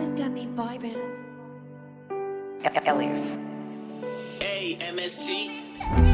has got me vibing. Elias. A-M-S-T